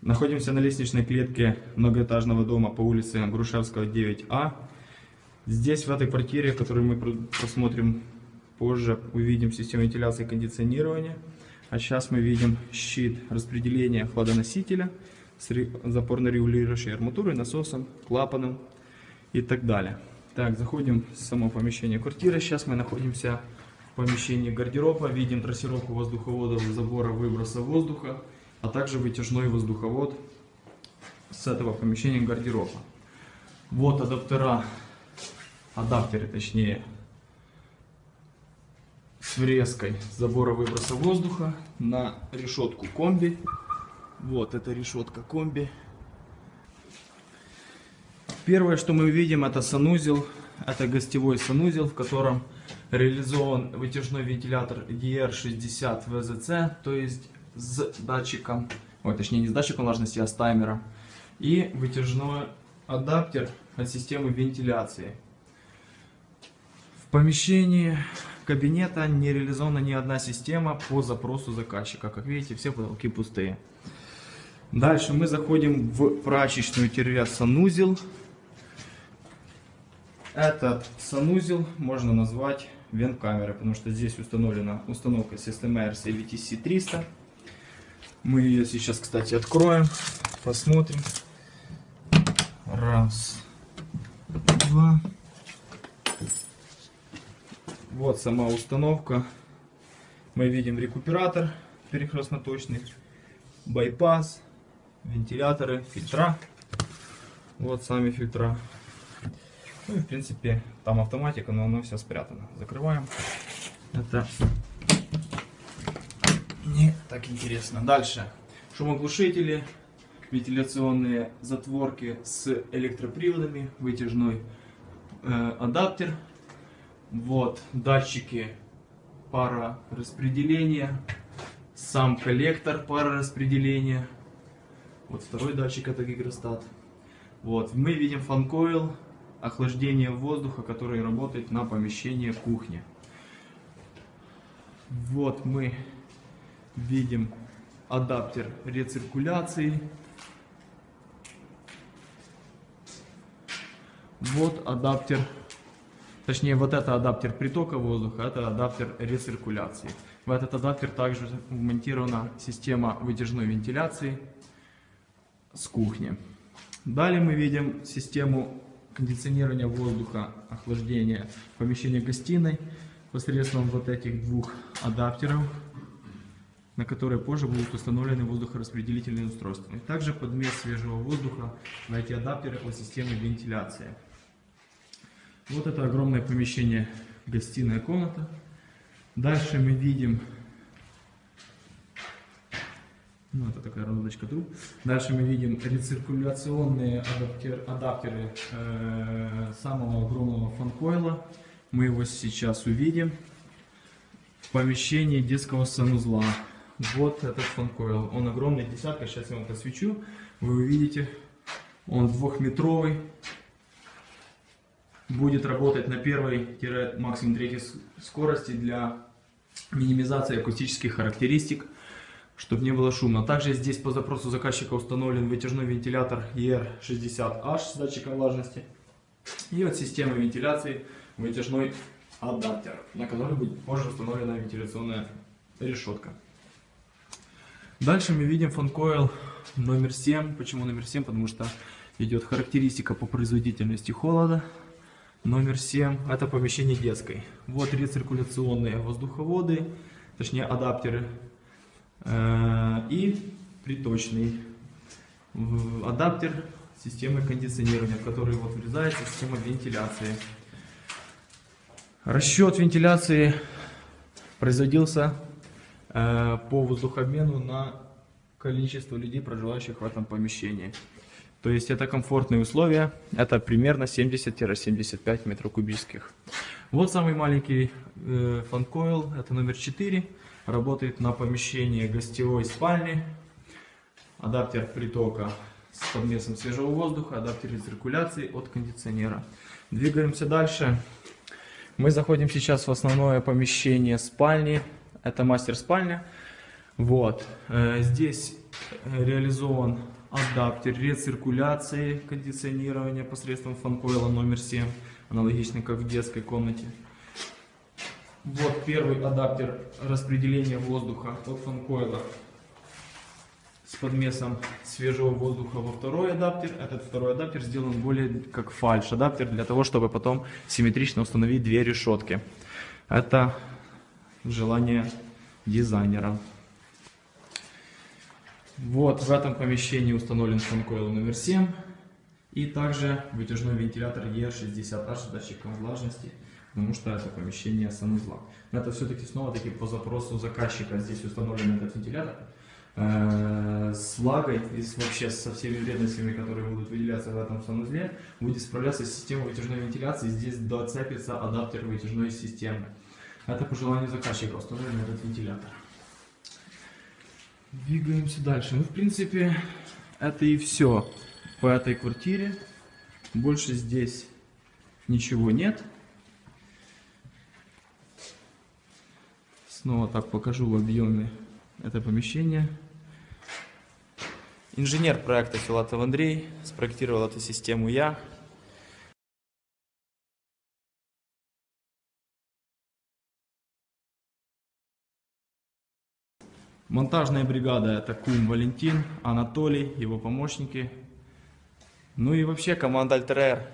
Находимся на лестничной клетке многоэтажного дома по улице Грушевского, 9А. Здесь, в этой квартире, которую мы просмотрим позже, увидим систему вентиляции и кондиционирования. А сейчас мы видим щит распределения хладоносителя с ре- запорно-регулирующей арматурой, насосом, клапаном и так далее. Так, заходим в само помещение квартиры. Сейчас мы находимся в помещении гардероба. Видим трассировку воздуховодов, забора выброса воздуха, а также вытяжной воздуховод с этого помещения гардероба. Вот адаптера, адаптеры точнее, с врезкой забора выброса воздуха на решетку комби. Вот это решетка комби. Первое, что мы увидим, это санузел. Это гостевой санузел, в котором реализован вытяжной вентилятор DR60 VZC, то есть с датчиком, ой, точнее не с датчиком влажности, а с таймером. И вытяжной адаптер от системы вентиляции. В помещении кабинета не реализована ни одна система по запросу заказчика. Как видите, все потолки пустые. Дальше мы заходим в прачечную-санузел. Этот санузел можно назвать вент-камерой, потому что здесь установлена установка System Air CVTC 300. Мы ее сейчас, кстати, откроем, посмотрим. Раз, два. Вот сама установка. Мы видим рекуператор перекрестно-точный, байпас, вентиляторы, фильтра. Вот сами фильтра. Ну и в принципе там автоматика, но оно все спрятано. Закрываем. Это так интересно. Дальше. Шумоглушители, вентиляционные затворки с электроприводами, вытяжной э, адаптер. Вот датчики пара распределения, сам коллектор пара распределения. Вот второй датчик это гигростат. Вот мы видим фанкоил, охлаждение воздуха, который работает на помещение кухни. Вот мы видим адаптер рециркуляции. Вот адаптер, точнее вот это адаптер притока воздуха, это адаптер рециркуляции. В этот адаптер также вмонтирована система вытяжной вентиляции с кухни. Далее мы видим систему кондиционирования воздуха, охлаждения помещения гостиной посредством вот этих двух адаптеров, на которые позже будут установлены воздухораспределительные устройства. Также подмес свежего воздуха на эти адаптеры по системе вентиляции. Вот это огромное помещение, гостиная комната. Дальше мы видим, ну это такая роздочка труб. Дальше мы видим рециркуляционные адаптер, адаптеры э, самого огромного фанкойла. Мы его сейчас увидим в помещении детского санузла. Вот этот фанкойл. Он огромный, десятка. Сейчас я вам посвечу. Вы увидите. Он двухметровый. Будет работать на первой-максимум третьей скорости для минимизации акустических характеристик, чтобы не было шумно. Также здесь по запросу заказчика установлен вытяжной вентилятор ER60H с датчиком влажности. И от системы вентиляции вытяжной адаптер, на который будет позже установлена вентиляционная решетка. Дальше мы видим фанкойл номер 7. Почему номер 7? Потому что идет характеристика по производительности холода. Номер 7 это помещение детской. Вот рециркуляционные воздуховоды, точнее адаптеры. Э, И приточный адаптер системы кондиционирования, в который вот врезается система вентиляции. Расчет вентиляции производился по воздухообмену на количество людей, проживающих в этом помещении. То есть это комфортные условия, это примерно 70-75 метров кубических. Вот самый маленький э, фанкойл, это номер 4, работает на помещении гостевой спальни. Адаптер притока с подмесом свежего воздуха, адаптер циркуляции от кондиционера. Двигаемся дальше. Мы заходим сейчас в основное помещение спальни. Это мастер спальня. Вот. Э, Здесь э, реализован адаптер рециркуляции кондиционирования посредством фанкойла номер 7, аналогично как в детской комнате. Вот первый адаптер распределения воздуха от фанкойла с подмесом свежего воздуха во второй адаптер. Этот второй адаптер сделан более как фальш адаптер для того, чтобы потом симметрично установить две решетки. Это желание дизайнера. Вот в этом помещении установлен фанкойл номер 7 и также вытяжной вентилятор E60H с датчиком влажности, потому что это помещение санузла. Но это все-таки снова-таки по запросу заказчика здесь установлен этот вентилятор э, с влагой и вообще со всеми вредностями, которые будут выделяться в этом санузле, будет справляться система вытяжной вентиляции. Здесь доцепится адаптер вытяжной системы. Это по желанию заказчика установлен этот вентилятор. Двигаемся дальше. Ну, в принципе, это и все по этой квартире. Больше здесь ничего нет. Снова так покажу в объеме это помещение. Инженер проекта Филатов Андрей. Спроектировал эту систему я. Монтажная бригада это Кум Валентин, Анатолий, его помощники. Ну и вообще команда Альтер